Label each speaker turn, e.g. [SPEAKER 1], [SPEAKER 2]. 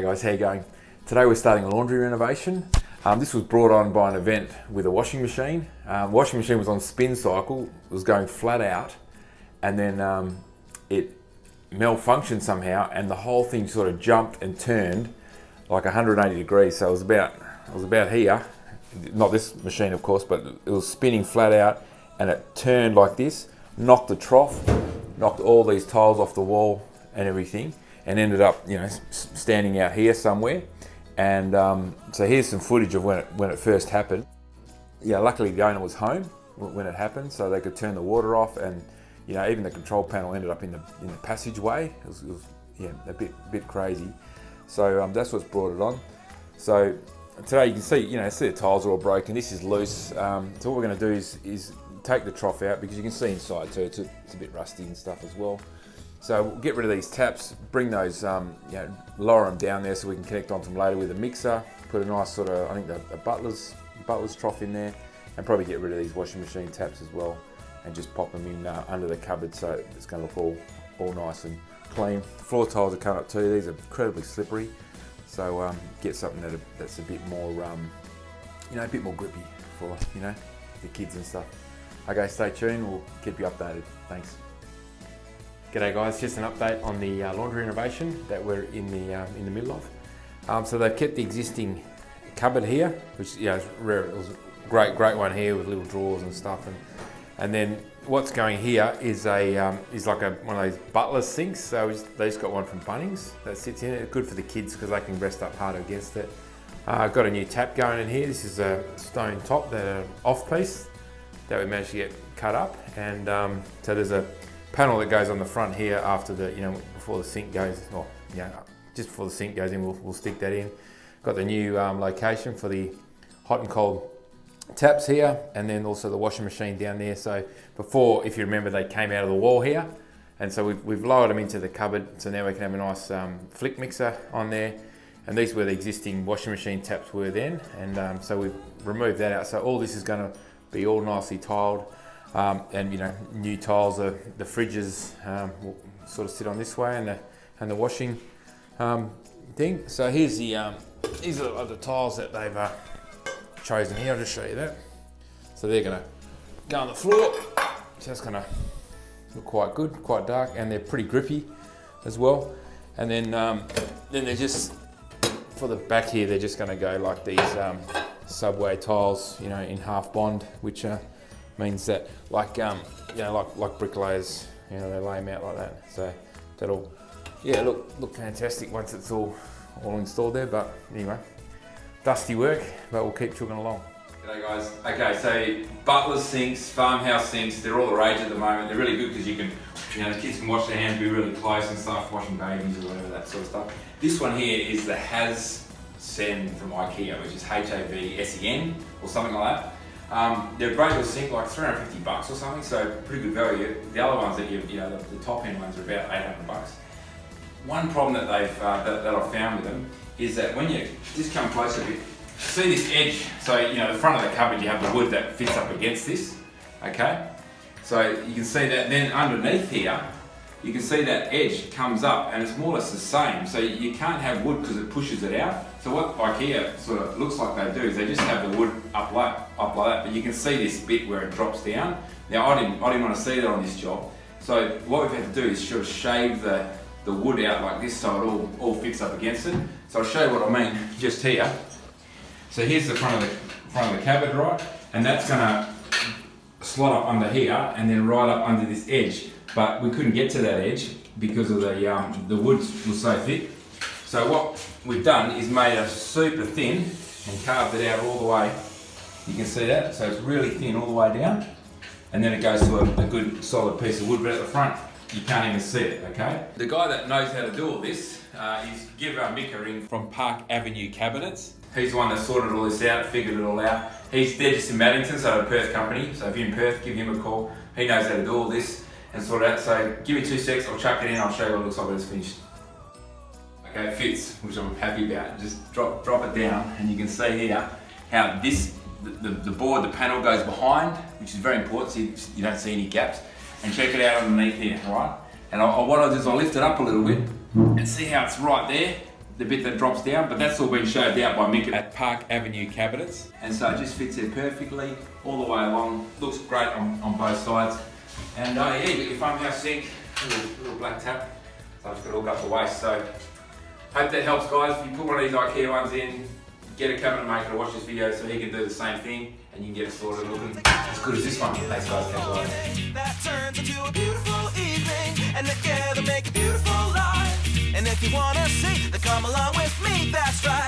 [SPEAKER 1] Hey guys, how you going? Today we're starting a laundry renovation. Um, this was brought on by an event with a washing machine. Um, washing machine was on spin cycle, was going flat out, and then um, it malfunctioned somehow, and the whole thing sort of jumped and turned like 180 degrees. So it was about it was about here, not this machine of course, but it was spinning flat out, and it turned like this, knocked the trough, knocked all these tiles off the wall and everything and ended up, you know, standing out here somewhere. And um, so here's some footage of when it, when it first happened. Yeah, luckily the owner was home when it happened, so they could turn the water off, and you know, even the control panel ended up in the in the passageway. It was, it was yeah, a bit bit crazy. So um, that's what's brought it on. So today you can see, you know, see the tiles are all broken. This is loose. Um, so what we're going to do is is take the trough out because you can see inside too. It's a, it's a bit rusty and stuff as well. So we'll get rid of these taps, bring those, um, you know, lower them down there so we can connect onto them later with a mixer, put a nice sort of, I think a, a butler's, butler's trough in there, and probably get rid of these washing machine taps as well, and just pop them in uh, under the cupboard so it's going to look all, all nice and clean. Floor tiles are coming up too, these are incredibly slippery, so um, get something that, that's a bit more, um, you know, a bit more grippy for, you know, the kids and stuff. Okay, stay tuned, we'll keep you updated. Thanks. G'day guys, just an update on the uh, laundry renovation that we're in the um, in the middle of. Um, so they've kept the existing cupboard here, which you know, rare, it was a great great one here with little drawers and stuff, and and then what's going here is a um, is like a one of those butler sinks. So they just got one from Bunnings that sits in it. Good for the kids because they can rest up harder against it. Uh, I've got a new tap going in here. This is a stone top, that uh, off piece that we managed to get cut up, and um, so there's a panel that goes on the front here after the, you know, before the sink goes, or, you know, just before the sink goes in, we'll, we'll stick that in. Got the new um, location for the hot and cold taps here, and then also the washing machine down there. So before, if you remember, they came out of the wall here, and so we've, we've lowered them into the cupboard, so now we can have a nice um, flick mixer on there. And these were the existing washing machine taps were then, and um, so we've removed that out. So all this is gonna be all nicely tiled. Um, and you know, new tiles, are, the fridges um, will sort of sit on this way and the, and the washing um, thing. So here's the, um, these are the tiles that they've uh, chosen here. I'll just show you that. So they're gonna go on the floor. So that's gonna look quite good, quite dark, and they're pretty grippy as well. And then, um, then they're just, for the back here, they're just gonna go like these um, subway tiles, you know, in half bond, which are means that like um, you know like like bricklayers you know they lay them out like that so that'll yeah look look fantastic once it's all all installed there but anyway dusty work but we'll keep chugging along
[SPEAKER 2] G'day guys. Okay, so butler sinks, farmhouse sinks, they're all the rage at the moment. They're really good because you can, you know, the kids can wash their hands, be really close and stuff, washing babies or whatever, that sort of stuff. This one here is the Has Sen from IKEA, which is H-A-V-S-E-N or something like that. Um, they're great little sink, like 350 bucks or something, so pretty good value. The other ones that you, you know, the, the top end ones are about 800 bucks. One problem that they've uh, that, that, I've found with them is that when you just come closer a bit, see this edge. So you know, the front of the cupboard, you have the wood that fits up against this. Okay, so you can see that. Then underneath here, you can see that edge comes up and it's more or less the same. So you can't have wood because it pushes it out. So what IKEA sort of looks like they do is they just have the wood up like, up like that, but you can see this bit where it drops down. Now I didn't, I didn't want to see that on this job. So what we've had to do is sort of shave the, the wood out like this so it all, all fits up against it. So I'll show you what I mean just here. So here's the front of the, front of the cupboard, right? And that's gonna slot up under here and then right up under this edge but we couldn't get to that edge because of the, um, the wood was so thick. So what we've done is made it super thin and carved it out all the way. You can see that, so it's really thin all the way down. And then it goes to a, a good solid piece of wood, but at the front, you can't even see it, okay? The guy that knows how to do all this uh, is give uh, Mick a ring from Park Avenue Cabinets. He's the one that sorted all this out, figured it all out. He's, they're just in Maddington, so a Perth company. So if you're in Perth, give him a call. He knows how to do all this and sort it out. So give me two secs, I'll chuck it in, I'll show you what it looks like when it's finished. Okay, it fits, which I'm happy about. Just drop, drop it down and you can see here how this, the, the, the board, the panel goes behind, which is very important so you, you, don't see any gaps. And check it out underneath here, right? And I, I, what I'll do is I'll lift it up a little bit and see how it's right there.
[SPEAKER 1] the bit that drops down, but that's all been shaved out by Mick at Park Avenue Cabinets. And so it just fits there perfectly all the way along. Looks great on, on both sides. And uh, yeah, you got your farmhouse sink, little, little black tap. So I've just got to hook up the. So hope that helps guys. If you put one of these IKEA ones in, get a cabinet maker to watch this video so he can do the same thing and you can get it sorted. Looking as good as this one. Thanks guys, catch you
[SPEAKER 3] that turns into a beautiful evening and together make a beautiful life. And if you wanna see then come along with me that's right